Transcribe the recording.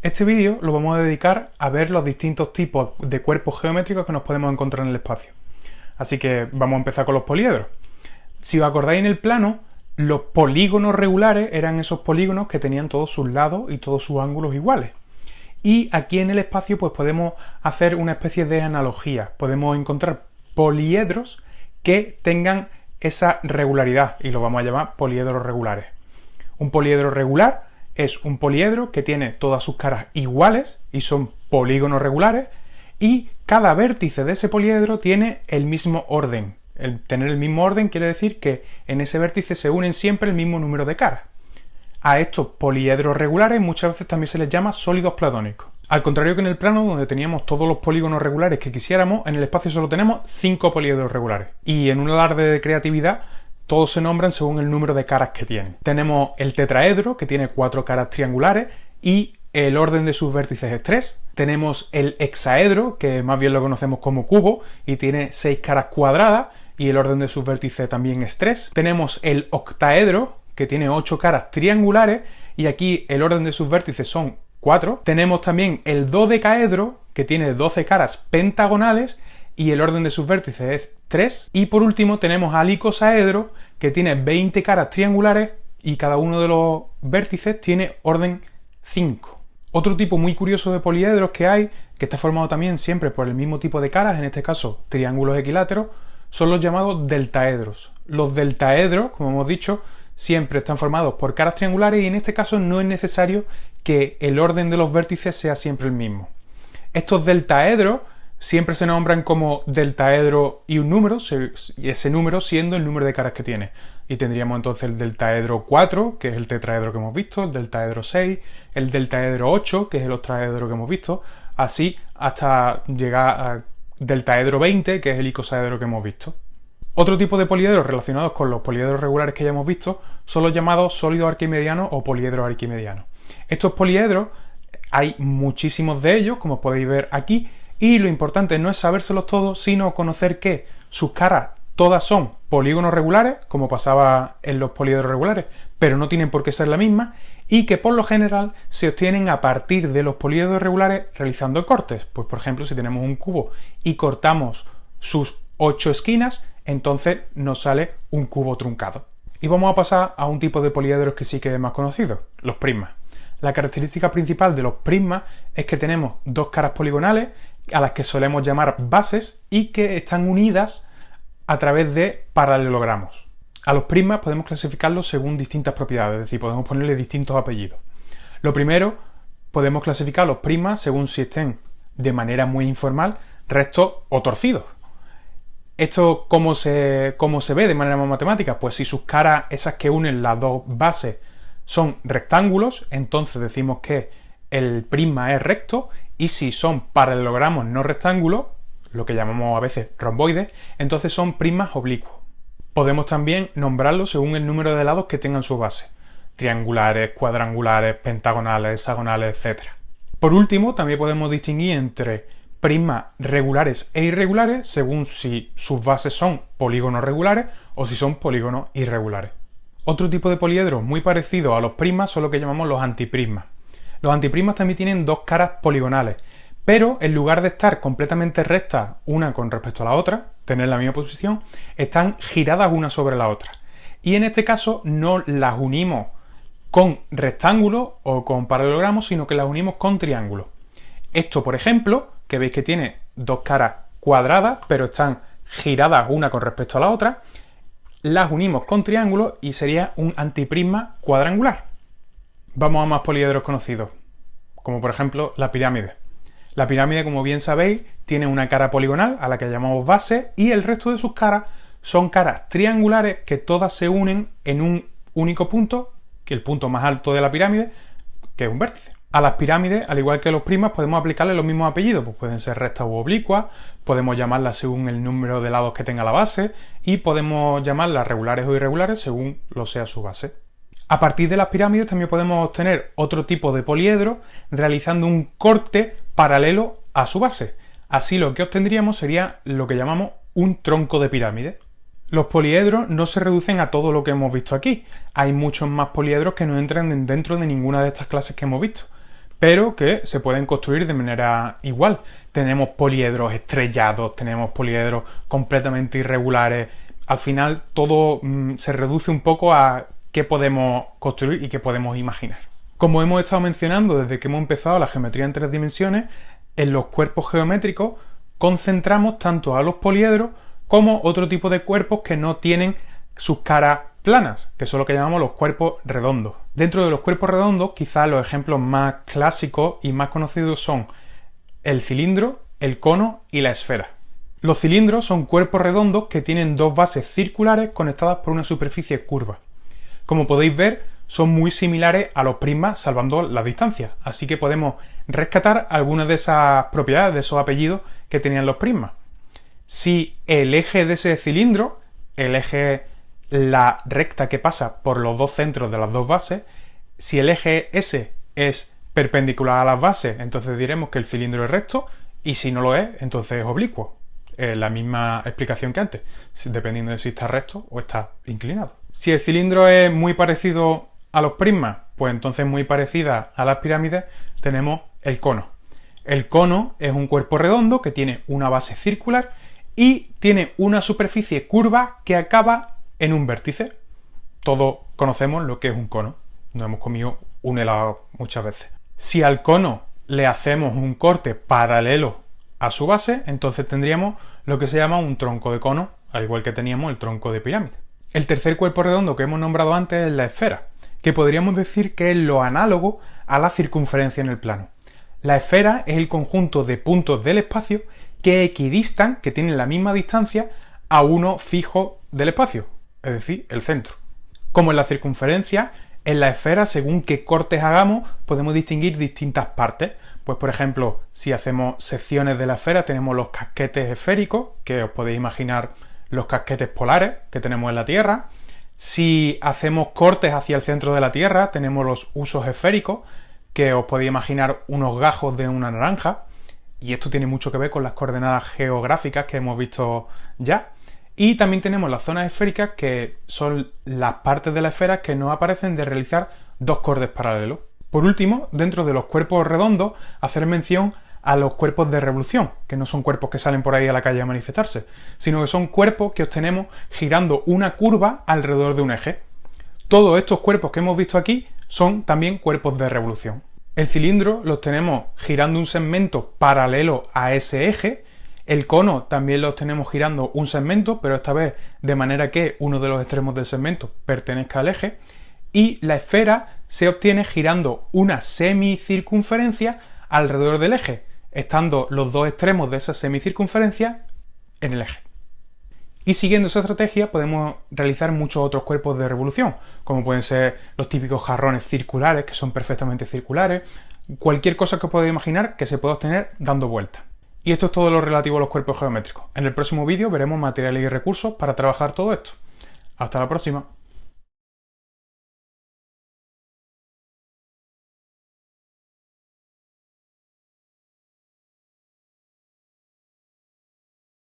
Este vídeo lo vamos a dedicar a ver los distintos tipos de cuerpos geométricos que nos podemos encontrar en el espacio. Así que vamos a empezar con los poliedros. Si os acordáis en el plano, los polígonos regulares eran esos polígonos que tenían todos sus lados y todos sus ángulos iguales. Y aquí en el espacio pues podemos hacer una especie de analogía. Podemos encontrar poliedros que tengan esa regularidad y lo vamos a llamar poliedros regulares. Un poliedro regular es un poliedro que tiene todas sus caras iguales y son polígonos regulares y cada vértice de ese poliedro tiene el mismo orden. El tener el mismo orden quiere decir que en ese vértice se unen siempre el mismo número de caras. A estos poliedros regulares muchas veces también se les llama sólidos platónicos. Al contrario que en el plano, donde teníamos todos los polígonos regulares que quisiéramos, en el espacio solo tenemos 5 poliedros regulares. Y en un alarde de creatividad, todos se nombran según el número de caras que tienen. Tenemos el tetraedro, que tiene cuatro caras triangulares, y el orden de sus vértices es 3. Tenemos el hexaedro, que más bien lo conocemos como cubo, y tiene 6 caras cuadradas, y el orden de sus vértices también es 3. Tenemos el octaedro, que tiene 8 caras triangulares, y aquí el orden de sus vértices son 4. Tenemos también el dodecaedro, que tiene 12 caras pentagonales, y el orden de sus vértices es 3. Y por último tenemos al icosaedro que tiene 20 caras triangulares y cada uno de los vértices tiene orden 5. Otro tipo muy curioso de poliedros que hay, que está formado también siempre por el mismo tipo de caras, en este caso triángulos equiláteros, son los llamados deltaedros. Los deltaedros, como hemos dicho, siempre están formados por caras triangulares y en este caso no es necesario que el orden de los vértices sea siempre el mismo. Estos deltaedros siempre se nombran como deltaedro y un número, y ese número siendo el número de caras que tiene. Y tendríamos entonces el deltaedro 4, que es el tetraedro que hemos visto, el deltaedro 6, el deltaedro 8, que es el octaedro que hemos visto, así hasta llegar al deltaedro 20, que es el icosaedro que hemos visto. Otro tipo de poliedros relacionados con los poliedros regulares que ya hemos visto son los llamados sólidos arquimedianos o poliedros arquimedianos. Estos poliedros hay muchísimos de ellos, como podéis ver aquí, y lo importante no es sabérselos todos, sino conocer que sus caras todas son polígonos regulares, como pasaba en los poliedros regulares, pero no tienen por qué ser la misma, y que por lo general se obtienen a partir de los poliedros regulares realizando cortes. Pues por ejemplo, si tenemos un cubo y cortamos sus ocho esquinas, entonces nos sale un cubo truncado. Y vamos a pasar a un tipo de poliedros que sí que es más conocido, los prismas. La característica principal de los prismas es que tenemos dos caras poligonales a las que solemos llamar bases y que están unidas a través de paralelogramos. A los prismas podemos clasificarlos según distintas propiedades, es decir, podemos ponerle distintos apellidos. Lo primero, podemos clasificar los prismas según si estén de manera muy informal rectos o torcidos. ¿Esto cómo se, cómo se ve de manera más matemática? Pues si sus caras, esas que unen las dos bases, son rectángulos, entonces decimos que el prisma es recto y si son paralelogramos no rectángulos, lo que llamamos a veces romboides, entonces son prismas oblicuos. Podemos también nombrarlos según el número de lados que tengan su base, triangulares, cuadrangulares, pentagonales, hexagonales, etc. Por último, también podemos distinguir entre prismas regulares e irregulares según si sus bases son polígonos regulares o si son polígonos irregulares. Otro tipo de poliedro muy parecido a los prismas son lo que llamamos los antiprismas. Los antiprismas también tienen dos caras poligonales, pero en lugar de estar completamente rectas una con respecto a la otra, tener la misma posición, están giradas una sobre la otra. Y en este caso no las unimos con rectángulos o con paralelogramos, sino que las unimos con triángulos. Esto, por ejemplo, que veis que tiene dos caras cuadradas, pero están giradas una con respecto a la otra, las unimos con triángulos y sería un antiprisma cuadrangular. Vamos a más poliedros conocidos, como por ejemplo la pirámide. La pirámide, como bien sabéis, tiene una cara poligonal a la que llamamos base y el resto de sus caras son caras triangulares que todas se unen en un único punto, que el punto más alto de la pirámide, que es un vértice. A las pirámides, al igual que a los primas, podemos aplicarle los mismos apellidos, pues pueden ser rectas u oblicuas, podemos llamarlas según el número de lados que tenga la base y podemos llamarlas regulares o irregulares según lo sea su base. A partir de las pirámides también podemos obtener otro tipo de poliedro realizando un corte paralelo a su base. Así lo que obtendríamos sería lo que llamamos un tronco de pirámide. Los poliedros no se reducen a todo lo que hemos visto aquí. Hay muchos más poliedros que no entran dentro de ninguna de estas clases que hemos visto. pero que se pueden construir de manera igual. Tenemos poliedros estrellados, tenemos poliedros completamente irregulares. Al final todo mm, se reduce un poco a podemos construir y qué podemos imaginar. Como hemos estado mencionando desde que hemos empezado la geometría en tres dimensiones, en los cuerpos geométricos concentramos tanto a los poliedros como otro tipo de cuerpos que no tienen sus caras planas, que son lo que llamamos los cuerpos redondos. Dentro de los cuerpos redondos, quizás los ejemplos más clásicos y más conocidos son el cilindro, el cono y la esfera. Los cilindros son cuerpos redondos que tienen dos bases circulares conectadas por una superficie curva. Como podéis ver, son muy similares a los prismas salvando las distancias, así que podemos rescatar algunas de esas propiedades, de esos apellidos que tenían los prismas. Si el eje de ese cilindro, el eje la recta que pasa por los dos centros de las dos bases, si el eje S es perpendicular a las bases, entonces diremos que el cilindro es recto, y si no lo es, entonces es oblicuo. La misma explicación que antes, dependiendo de si está recto o está inclinado. Si el cilindro es muy parecido a los prismas, pues entonces muy parecida a las pirámides, tenemos el cono. El cono es un cuerpo redondo que tiene una base circular y tiene una superficie curva que acaba en un vértice. Todos conocemos lo que es un cono. Nos hemos comido un helado muchas veces. Si al cono le hacemos un corte paralelo a su base, entonces tendríamos lo que se llama un tronco de cono, al igual que teníamos el tronco de pirámide. El tercer cuerpo redondo que hemos nombrado antes es la esfera, que podríamos decir que es lo análogo a la circunferencia en el plano. La esfera es el conjunto de puntos del espacio que equidistan, que tienen la misma distancia, a uno fijo del espacio, es decir, el centro. Como en la circunferencia, en la esfera, según qué cortes hagamos, podemos distinguir distintas partes. Pues por ejemplo, si hacemos secciones de la esfera, tenemos los casquetes esféricos, que os podéis imaginar los casquetes polares que tenemos en la Tierra. Si hacemos cortes hacia el centro de la Tierra, tenemos los usos esféricos, que os podéis imaginar unos gajos de una naranja. Y esto tiene mucho que ver con las coordenadas geográficas que hemos visto ya. Y también tenemos las zonas esféricas, que son las partes de la esfera que no aparecen de realizar dos cortes paralelos. Por último, dentro de los cuerpos redondos, hacer mención a los cuerpos de revolución, que no son cuerpos que salen por ahí a la calle a manifestarse, sino que son cuerpos que obtenemos girando una curva alrededor de un eje. Todos estos cuerpos que hemos visto aquí son también cuerpos de revolución. El cilindro los tenemos girando un segmento paralelo a ese eje el cono también lo tenemos girando un segmento, pero esta vez de manera que uno de los extremos del segmento pertenezca al eje. Y la esfera se obtiene girando una semicircunferencia alrededor del eje, estando los dos extremos de esa semicircunferencia en el eje. Y siguiendo esa estrategia podemos realizar muchos otros cuerpos de revolución, como pueden ser los típicos jarrones circulares, que son perfectamente circulares, cualquier cosa que os podáis imaginar que se pueda obtener dando vueltas. Y esto es todo lo relativo a los cuerpos geométricos. En el próximo vídeo veremos materiales y recursos para trabajar todo esto. Hasta la próxima.